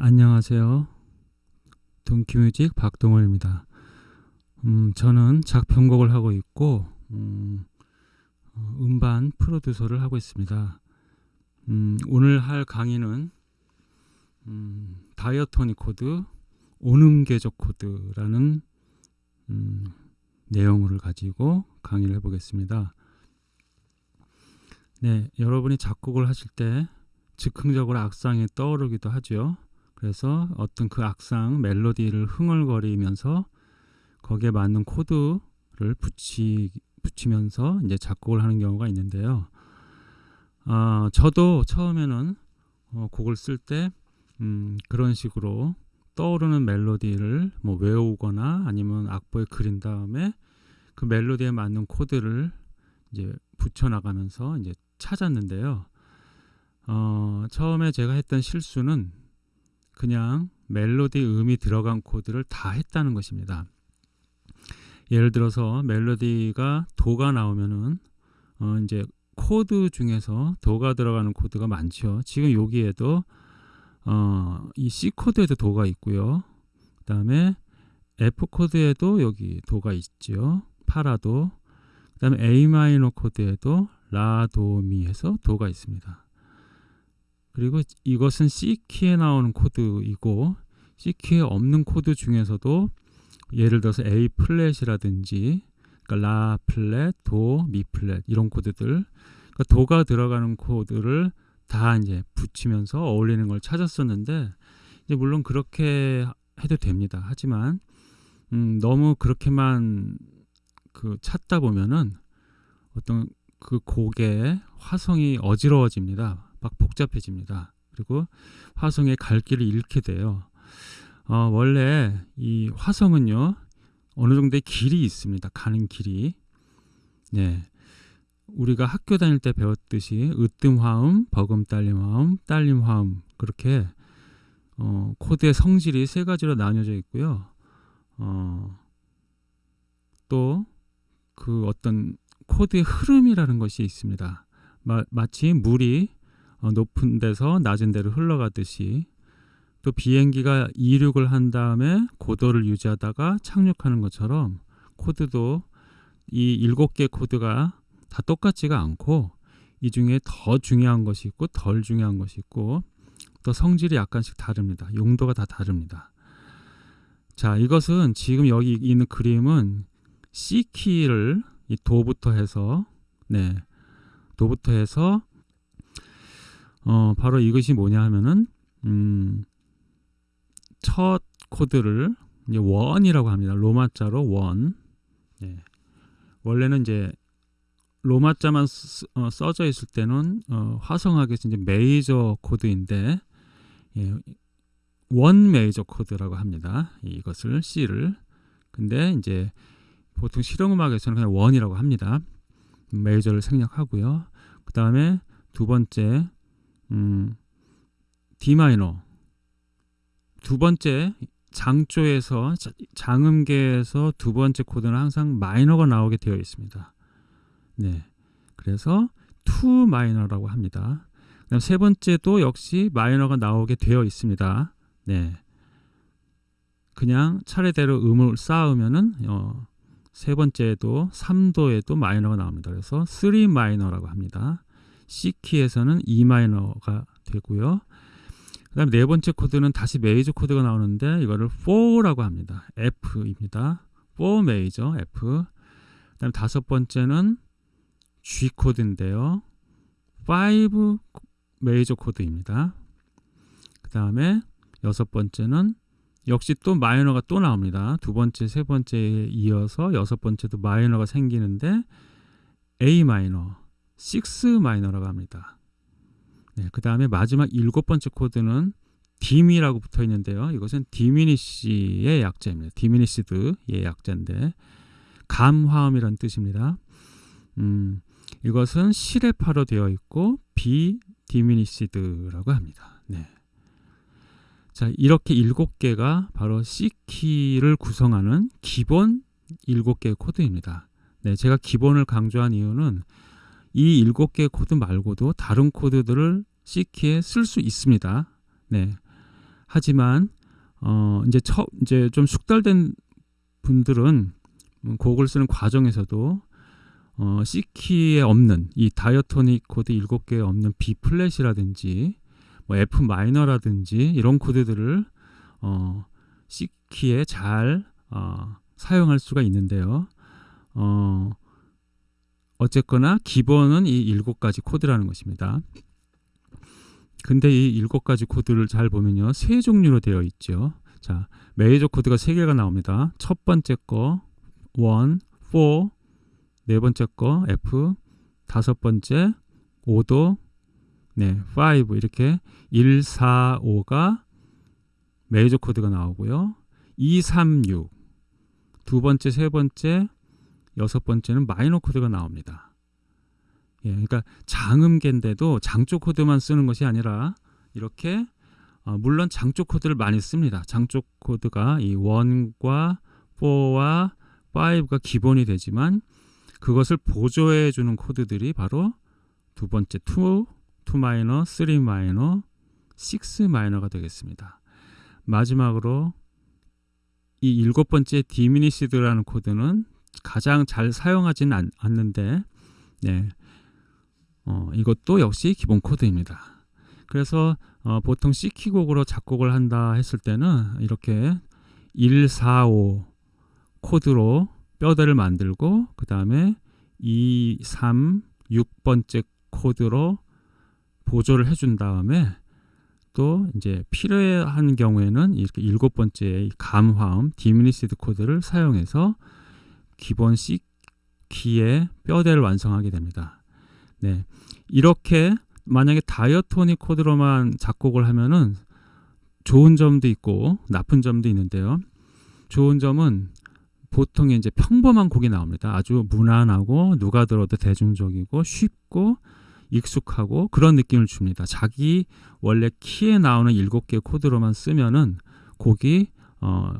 안녕하세요. 동키뮤직 박동원입니다. 음, 저는 작편곡을 하고 있고 음, 어, 음반 프로듀서를 하고 있습니다. 음, 오늘 할 강의는 음, diatonic 코드, 온음계적 코드라는 음, 내용을 가지고 강의를 해보겠습니다. 네, 여러분이 작곡을 하실 때 즉흥적으로 악상이 떠오르기도 하죠. 그래서 어떤 그 악상 멜로디를 흥얼거리면서 거기에 맞는 코드를 붙이, 붙이면서 이제 작곡을 하는 경우가 있는데요. 어, 저도 처음에는 어, 곡을 쓸때 음, 그런 식으로 떠오르는 멜로디를 뭐 외우거나 아니면 악보에 그린 다음에 그 멜로디에 맞는 코드를 이제 붙여 나가면서 이제 찾았는데요. 어, 처음에 제가 했던 실수는 그냥 멜로디 음이 들어간 코드를 다 했다는 것입니다. 예를 들어서 멜로디가 도가 나오면은 어, 이제 코드 중에서 도가 들어가는 코드가 많죠. 지금 여기에도 어, 이 C 코드에도 도가 있고요. 그 다음에 F 코드에도 여기 도가 있죠. 파라도. 그 다음에 A 마이너 코드에도 라도미에서 도가 있습니다. 그리고 이것은 C키에 나오는 코드이고 C키에 없는 코드 중에서도 예를 들어서 A 플랫이라든지 그러니까 라 플랫, 도, 미 플랫 이런 코드들 그러니까 도가 들어가는 코드를 다 이제 붙이면서 어울리는 걸 찾았었는데 이제 물론 그렇게 해도 됩니다. 하지만 음, 너무 그렇게만 그 찾다 보면은 어떤 그 곡의 화성이 어지러워집니다. 막 복잡해집니다. 그리고 화성의 갈 길을 잃게 돼요. 어, 원래 이 화성은요 어느 정도의 길이 있습니다. 가는 길이. 네. 우리가 학교 다닐 때 배웠듯이 으뜸 화음, 버금 딸림 화음, 딸림 화음 그렇게 어, 코드의 성질이 세 가지로 나뉘어져 있고요. 어, 또 그 어떤 코드의 흐름이라는 것이 있습니다. 마, 마치 물이 어, 높은 데서 낮은 데로 흘러가듯이 또 비행기가 이륙을 한 다음에 고도를 유지하다가 착륙하는 것처럼 코드도 이 일곱 개 코드가 다 똑같지가 않고 이 중에 더 중요한 것이 있고 덜 중요한 것이 있고 또 성질이 약간씩 다릅니다. 용도가 다 다릅니다. 자, 이것은 지금 여기 있는 그림은 C 키를 이 도부터 해서 네. 도부터 해서 어, 바로 이것이 뭐냐 하면은 음, 첫 코드를 이제 원이라고 합니다. 로마자로 원. 네. 원래는 이제 로마자만 쓰, 어, 써져 있을 때는 어, 화성하게 이제 메이저 코드인데 예, 원 메이저 코드라고 합니다. 이것을 C를. 근데 이제 보통 실용음악에서는 그냥 원이라고 합니다. 메이저를 생략하고요. 그 다음에 두 번째 음, D 마이너 두 번째 장조에서 장음계에서 두 번째 코드는 항상 마이너가 나오게 되어 있습니다. 네, 그래서 two minor라고 합니다. 그다음 세 번째도 역시 마이너가 나오게 되어 있습니다. 네, 그냥 차례대로 음을 쌓으면은 어, 세 번째에도 3도에도 마이너가 나옵니다. 그래서 3 마이너라고 합니다. C 키에서는 E 마이너가 되고요. 그 다음 네 번째 코드는 다시 메이저 코드가 나오는데 이거를 4라고 합니다. F입니다. 4 메이저 F. 그 다음 다섯 번째는 G 코드인데요. 5 메이저 코드입니다. 그 다음에 여섯 번째는 역시 또 마이너가 또 나옵니다. 두 번째, 세 번째에 이어서 여섯 번째도 마이너가 생기는데 A 마이너, 6 마이너라고 합니다. 네, 그 다음에 마지막 일곱 번째 코드는 dim이라고 붙어 있는데요. 이것은 diminish의 약자입니다. diminished의 약자인데 감화음이란 뜻입니다. 음, 이것은 시레파로 되어 있고 B diminished라고 합니다. 네. 자, 이렇게 일곱 개가 바로 C키를 구성하는 기본 일곱 개의 코드입니다. 네, 제가 기본을 강조한 이유는 이 일곱 개의 코드 말고도 다른 코드들을 C키에 쓸 수 있습니다. 네. 하지만 어 이제 처 이제 좀 숙달된 분들은 음, 곡을 쓰는 과정에서도 어 C키에 없는 이 diatonic 코드 7개에 없는 B 플랫이라든지 뭐 F 마이너라든지 이런 코드들을 어 C키에 잘 어, 사용할 수가 있는데요. 어 어쨌거나 기본은 이 일곱 가지 코드라는 것입니다. 근데 이 일곱 가지 코드를 잘 보면요. 세 종류로 되어 있죠. 자, 메이저 코드가 세 개가 나옵니다. 첫 번째 거 1, 4, 네 번째 거 F, 다섯 번째 5도, 네, 5 이렇게 1, 4, 5가 메이저 코드가 나오고요. 2, 3, 6. 두 번째, 세 번째, 여섯 번째는 마이너 코드가 나옵니다. 예, 그러니까 장음계인데도 장조 코드만 쓰는 것이 아니라 이렇게 어, 물론 장조 코드를 많이 씁니다. 장조 코드가 이 1과 4와 5가 기본이 되지만 그것을 보조해 주는 코드들이 바로 두 번째 2, 2 마이너, 3 마이너, 6 마이너가 되겠습니다. 마지막으로 이 일곱 번째 diminished라는 코드는 가장 잘 사용하지는 않, 않는데 네. 어, 이것도 역시 기본 코드입니다. 그래서 어, 보통 C키 곡으로 작곡을 한다 했을 때는 이렇게 1, 4, 5 코드로 뼈대를 만들고 그 다음에 2, 3, 6번째 코드로 보조를 해준 다음에 또 이제 필요한 경우에는 이렇게 일곱 번째 감화음 diminished 코드를 사용해서 기본 C 키의 뼈대를 완성하게 됩니다. 네. 이렇게 만약에 diatonic 코드로만 작곡을 하면은 좋은 점도 있고 나쁜 점도 있는데요. 좋은 점은 보통 이제 평범한 곡이 나옵니다. 아주 무난하고 누가 들어도 대중적이고 쉽고 익숙하고 그런 느낌을 줍니다. 자기 원래 키에 나오는 일곱 개 코드로만 쓰면은 곡이 어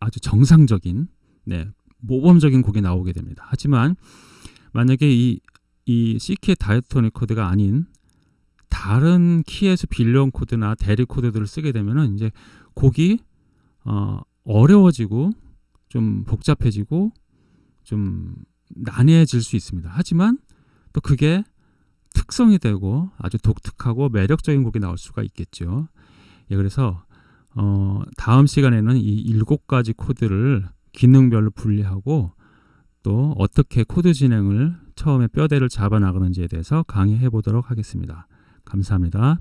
아주 정상적인 네, 모범적인 곡이 나오게 됩니다. 하지만 만약에 이, 이 C키의 다이토닉 코드가 아닌 다른 키에서 빌려온 코드나 대리 코드들을 쓰게 되면은 이제 곡이 어, 어려워지고 좀 복잡해지고 좀 난해해질 수 있습니다. 하지만 또 그게 특성이 되고 아주 독특하고 매력적인 곡이 나올 수가 있겠죠. 예, 그래서 어, 다음 시간에는 이 일곱 가지 코드를 기능별로 분리하고 또 어떻게 코드 진행을 처음에 뼈대를 잡아 나가는지에 대해서 강의해 보도록 하겠습니다. 감사합니다.